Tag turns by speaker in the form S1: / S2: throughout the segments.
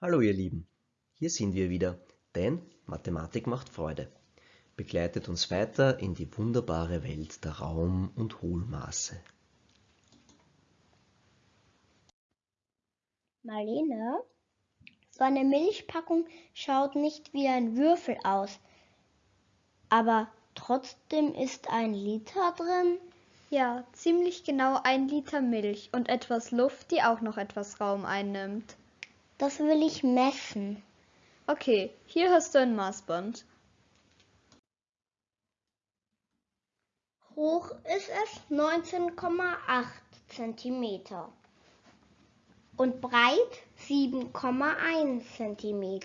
S1: Hallo ihr Lieben, hier sind wir wieder, denn Mathematik macht Freude. Begleitet uns weiter in die wunderbare Welt der Raum- und Hohlmaße.
S2: Marlene, so eine Milchpackung schaut nicht wie ein Würfel aus, aber trotzdem ist ein Liter drin.
S3: Ja, ziemlich genau ein Liter Milch und etwas Luft, die auch noch etwas Raum einnimmt.
S2: Das will ich messen.
S3: Okay, hier hast du ein Maßband.
S2: Hoch ist es 19,8 cm und breit 7,1 cm.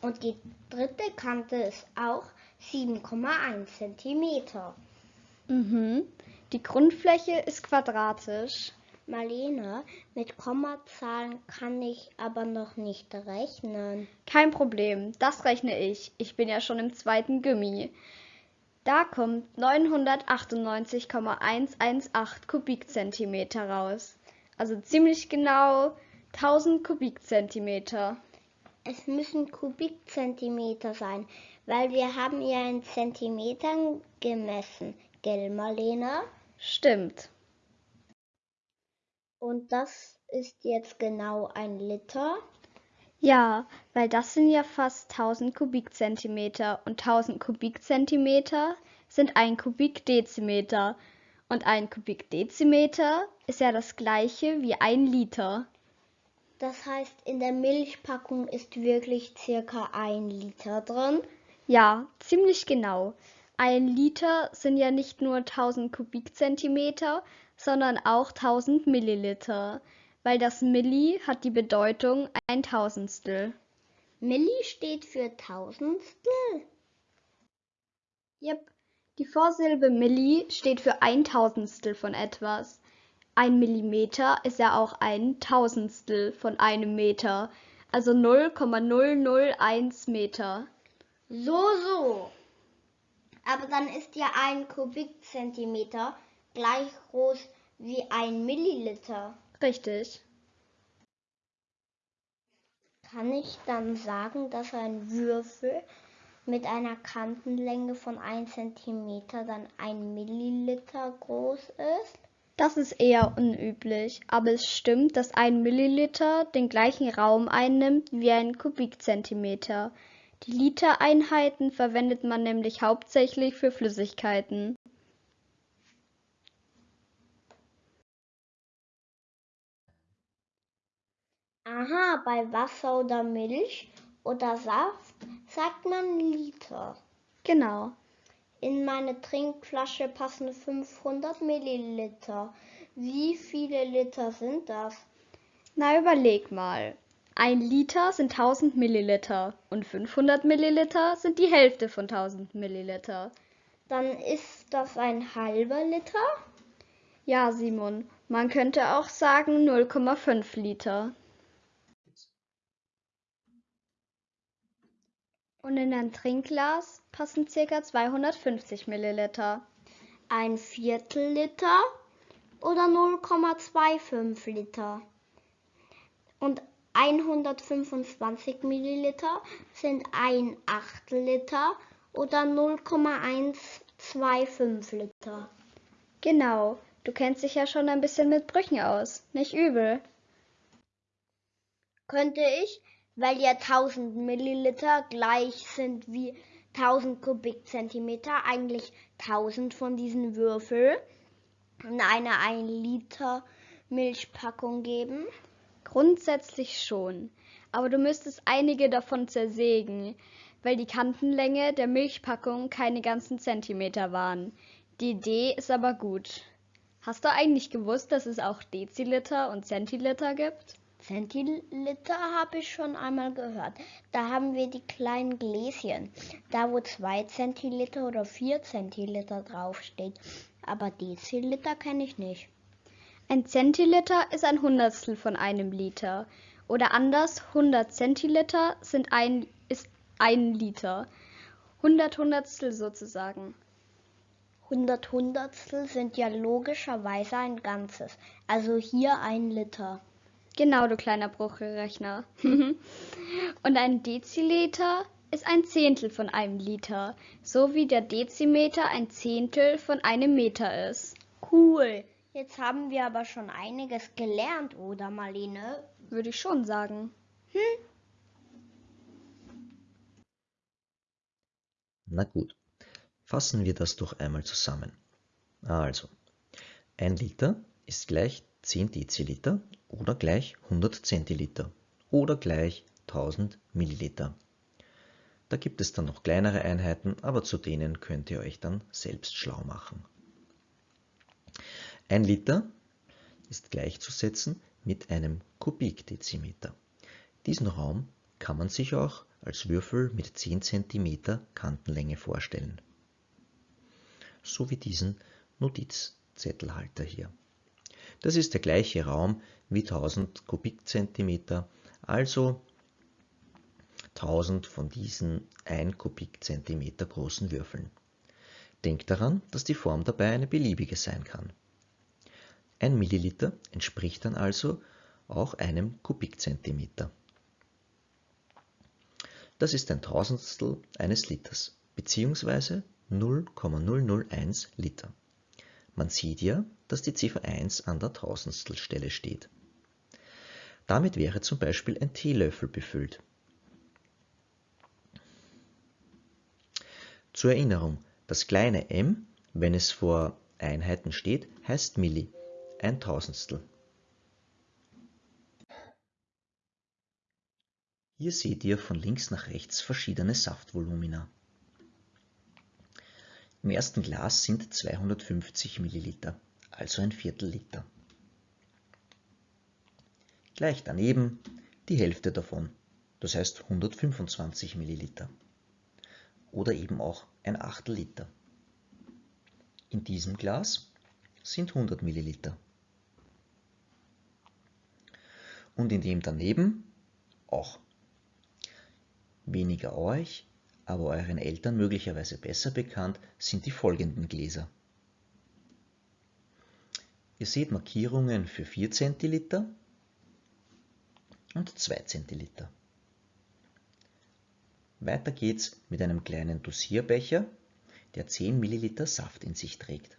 S2: Und die dritte Kante ist auch 7,1 cm.
S3: Mhm. Die Grundfläche ist quadratisch.
S2: Marlene, mit Kommazahlen kann ich aber noch nicht rechnen.
S3: Kein Problem, das rechne ich. Ich bin ja schon im zweiten Gummi. Da kommt 998,118 Kubikzentimeter raus. Also ziemlich genau 1000 Kubikzentimeter.
S2: Es müssen Kubikzentimeter sein, weil wir haben ja in Zentimetern gemessen, gell, Marlene?
S3: Stimmt.
S2: Und das ist jetzt genau ein Liter?
S3: Ja, weil das sind ja fast 1000 Kubikzentimeter und 1000 Kubikzentimeter sind ein Kubikdezimeter und ein Kubikdezimeter ist ja das gleiche wie ein Liter.
S2: Das heißt, in der Milchpackung ist wirklich circa ein Liter drin?
S3: Ja, ziemlich genau. Ein Liter sind ja nicht nur 1000 Kubikzentimeter, sondern auch 1000 Milliliter, weil das Milli hat die Bedeutung ein Tausendstel.
S2: Milli steht für Tausendstel?
S3: Yep, die Vorsilbe Milli steht für ein Tausendstel von etwas. Ein Millimeter ist ja auch ein Tausendstel von einem Meter, also 0,001 Meter.
S2: So, so. Aber dann ist ja ein Kubikzentimeter gleich groß wie ein Milliliter.
S3: Richtig.
S2: Kann ich dann sagen, dass ein Würfel mit einer Kantenlänge von 1 cm dann ein Milliliter groß ist?
S3: Das ist eher unüblich, aber es stimmt, dass ein Milliliter den gleichen Raum einnimmt wie ein Kubikzentimeter. Die Litereinheiten verwendet man nämlich hauptsächlich für Flüssigkeiten.
S2: Aha, bei Wasser oder Milch oder Saft sagt man Liter.
S3: Genau.
S2: In meine Trinkflasche passen 500 Milliliter. Wie viele Liter sind das?
S3: Na, überleg mal. Ein Liter sind 1000 Milliliter und 500 Milliliter sind die Hälfte von 1000 Milliliter.
S2: Dann ist das ein halber Liter?
S3: Ja, Simon, man könnte auch sagen 0,5 Liter. Und in ein Trinkglas passen ca. 250 Milliliter.
S2: Ein Viertel Liter oder 0,25 Liter? Und 125 Milliliter sind ein Achtel Liter oder 0,125 Liter.
S3: Genau, du kennst dich ja schon ein bisschen mit Brüchen aus. Nicht übel.
S2: Könnte ich, weil ja 1000 Milliliter gleich sind wie 1000 Kubikzentimeter, eigentlich 1000 von diesen Würfel in eine 1 Liter Milchpackung geben?
S3: Grundsätzlich schon, aber du müsstest einige davon zersägen, weil die Kantenlänge der Milchpackung keine ganzen Zentimeter waren. Die Idee ist aber gut. Hast du eigentlich gewusst, dass es auch Deziliter und Zentiliter gibt?
S2: Zentiliter habe ich schon einmal gehört. Da haben wir die kleinen Gläschen, da wo 2 Zentiliter oder 4 Zentiliter draufsteht. Aber Deziliter kenne ich nicht.
S3: Ein Zentiliter ist ein Hundertstel von einem Liter. Oder anders, 100 Zentiliter sind ein, ist ein Liter. 100 Hundertstel sozusagen.
S2: 100 Hundertstel sind ja logischerweise ein Ganzes. Also hier ein Liter.
S3: Genau, du kleiner Bruchrechner. Und ein Deziliter ist ein Zehntel von einem Liter, so wie der Dezimeter ein Zehntel von einem Meter ist.
S2: Cool. Jetzt haben wir aber schon einiges gelernt, oder Marlene?
S3: Würde ich schon sagen.
S2: Hm?
S1: Na gut, fassen wir das doch einmal zusammen. Also, ein Liter ist gleich 10 Deziliter oder gleich 100 Zentiliter oder gleich 1000 Milliliter. Da gibt es dann noch kleinere Einheiten, aber zu denen könnt ihr euch dann selbst schlau machen. Ein Liter ist gleichzusetzen mit einem Kubikdezimeter. Diesen Raum kann man sich auch als Würfel mit 10 cm Kantenlänge vorstellen. So wie diesen Notizzettelhalter hier. Das ist der gleiche Raum wie 1000 Kubikzentimeter, also 1000 von diesen 1 Kubikzentimeter großen Würfeln. Denkt daran, dass die Form dabei eine beliebige sein kann. Ein Milliliter entspricht dann also auch einem Kubikzentimeter. Das ist ein Tausendstel eines Liters, beziehungsweise 0,001 Liter. Man sieht ja, dass die Ziffer 1 an der Tausendstelstelle steht. Damit wäre zum Beispiel ein Teelöffel befüllt. Zur Erinnerung, das kleine m, wenn es vor Einheiten steht, heißt Milli, ein Tausendstel. Hier seht ihr von links nach rechts verschiedene Saftvolumina. Im ersten Glas sind 250 Milliliter, also ein Viertel Liter. Gleich daneben die Hälfte davon, das heißt 125 Milliliter oder eben auch ein Achtel Liter. In diesem Glas sind 100 Milliliter. Und in dem daneben auch. Weniger euch, aber euren Eltern möglicherweise besser bekannt sind die folgenden Gläser. Ihr seht Markierungen für 4 Zentiliter und 2 Zentiliter. Weiter geht's mit einem kleinen Dosierbecher, der 10 Milliliter Saft in sich trägt.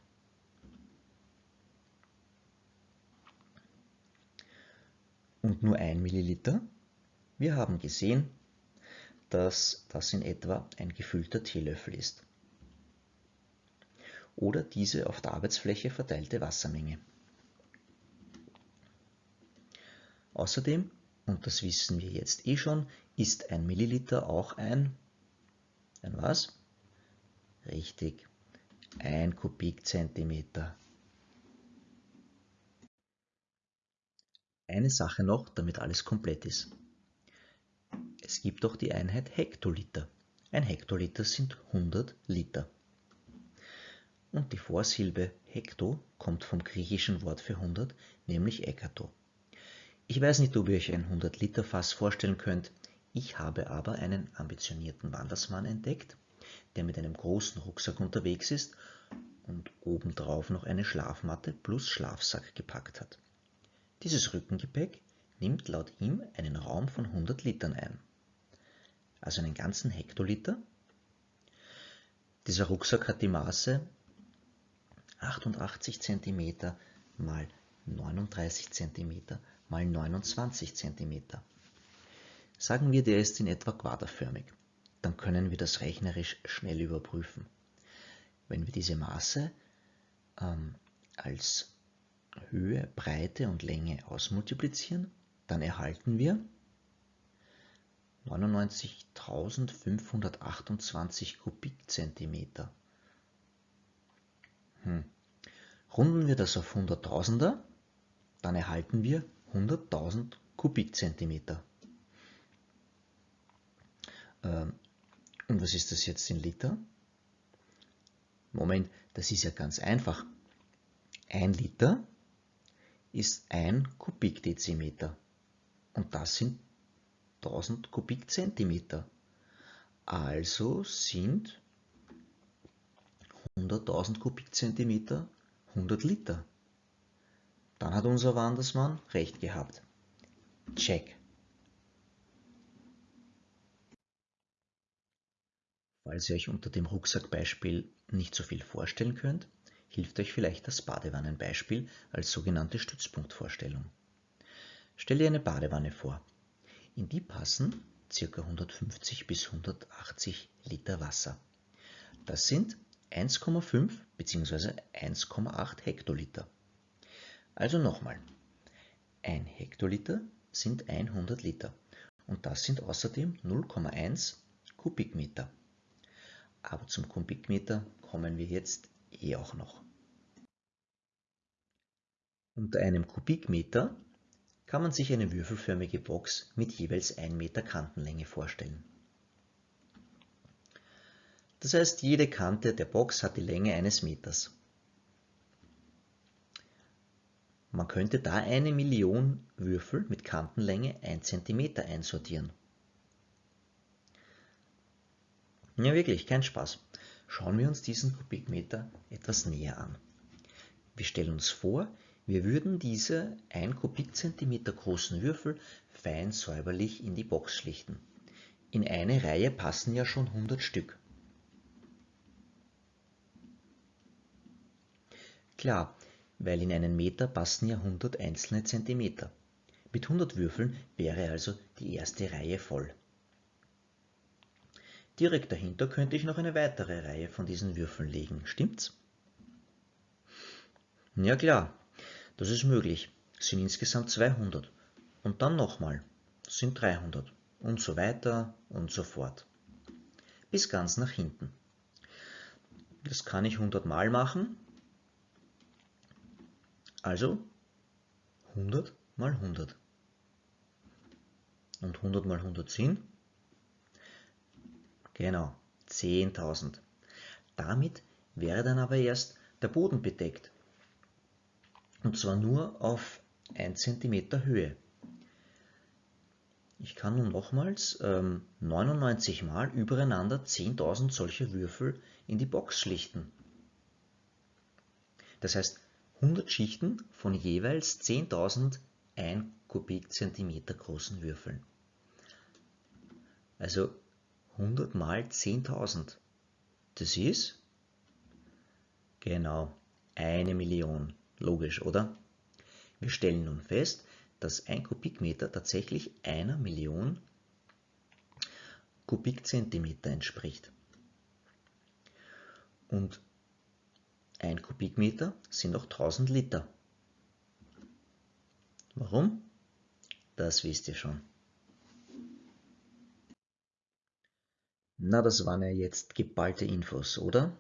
S1: Und nur 1 Milliliter. Wir haben gesehen, dass das in etwa ein gefüllter Teelöffel ist. Oder diese auf der Arbeitsfläche verteilte Wassermenge. Außerdem und das wissen wir jetzt eh schon, ist ein Milliliter auch ein, ein was? Richtig, ein Kubikzentimeter. Eine Sache noch, damit alles komplett ist. Es gibt auch die Einheit Hektoliter. Ein Hektoliter sind 100 Liter. Und die Vorsilbe Hekto kommt vom griechischen Wort für 100, nämlich Ekato. Ich weiß nicht, ob ihr euch ein 100-Liter-Fass vorstellen könnt. Ich habe aber einen ambitionierten Wandersmann entdeckt, der mit einem großen Rucksack unterwegs ist und obendrauf noch eine Schlafmatte plus Schlafsack gepackt hat. Dieses Rückengepäck nimmt laut ihm einen Raum von 100 Litern ein, also einen ganzen Hektoliter. Dieser Rucksack hat die Maße 88 cm mal 39 cm mal 29 cm. Sagen wir, der ist in etwa quaderförmig. Dann können wir das rechnerisch schnell überprüfen. Wenn wir diese Maße ähm, als Höhe, Breite und Länge ausmultiplizieren, dann erhalten wir 99.528 Kubikzentimeter. Hm. Runden wir das auf Hunderttausender, dann erhalten wir 100.000 Kubikzentimeter. Ähm, und was ist das jetzt in Liter? Moment, das ist ja ganz einfach. Ein Liter ist ein Kubikdezimeter und das sind 1000 Kubikzentimeter. Also sind 100.000 Kubikzentimeter 100 Liter. Dann hat unser Wandersmann recht gehabt. Check. Falls ihr euch unter dem Rucksackbeispiel nicht so viel vorstellen könnt, hilft euch vielleicht das Badewannenbeispiel als sogenannte Stützpunktvorstellung. Stell dir eine Badewanne vor. In die passen ca. 150 bis 180 Liter Wasser. Das sind 1,5 bzw. 1,8 Hektoliter. Also nochmal, ein Hektoliter sind 100 Liter und das sind außerdem 0,1 Kubikmeter. Aber zum Kubikmeter kommen wir jetzt eh auch noch. Unter einem Kubikmeter kann man sich eine würfelförmige Box mit jeweils 1 Meter Kantenlänge vorstellen. Das heißt, jede Kante der Box hat die Länge eines Meters. Man könnte da eine Million Würfel mit Kantenlänge 1 cm einsortieren. Ja, wirklich, kein Spaß. Schauen wir uns diesen Kubikmeter etwas näher an. Wir stellen uns vor, wir würden diese 1 Kubikzentimeter großen Würfel fein säuberlich in die Box schlichten. In eine Reihe passen ja schon 100 Stück. Klar, weil in einen Meter passen ja 100 einzelne Zentimeter. Mit 100 Würfeln wäre also die erste Reihe voll. Direkt dahinter könnte ich noch eine weitere Reihe von diesen Würfeln legen, stimmt's? Ja klar, das ist möglich. Es sind insgesamt 200. Und dann nochmal, sind 300. Und so weiter und so fort. Bis ganz nach hinten. Das kann ich 100 Mal machen. Also 100 mal 100. Und 100 mal 100 sind Genau, 10.000. Damit wäre dann aber erst der Boden bedeckt. Und zwar nur auf 1 cm Höhe. Ich kann nun nochmals ähm, 99 Mal übereinander 10.000 solcher Würfel in die Box schlichten. Das heißt 100 Schichten von jeweils 10.000 1 Kubikzentimeter großen Würfeln. Also 100 mal 10.000. Das ist? Genau, eine Million. Logisch, oder? Wir stellen nun fest, dass ein Kubikmeter tatsächlich einer Million Kubikzentimeter entspricht. Und ein Kubikmeter sind auch 1000 Liter. Warum? Das wisst ihr schon. Na, das waren ja jetzt geballte Infos, oder?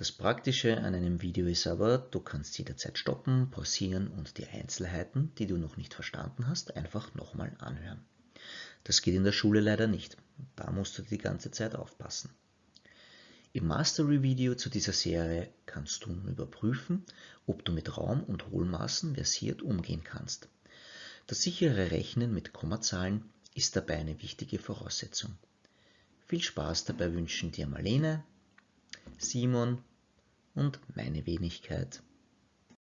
S1: Das Praktische an einem Video ist aber, du kannst jederzeit stoppen, pausieren und die Einzelheiten, die du noch nicht verstanden hast, einfach nochmal anhören. Das geht in der Schule leider nicht. Da musst du die ganze Zeit aufpassen. Im Mastery-Video zu dieser Serie kannst du überprüfen, ob du mit Raum- und Hohlmaßen versiert umgehen kannst. Das sichere Rechnen mit Kommazahlen ist dabei eine wichtige Voraussetzung. Viel Spaß dabei wünschen dir Marlene, Simon und meine Wenigkeit.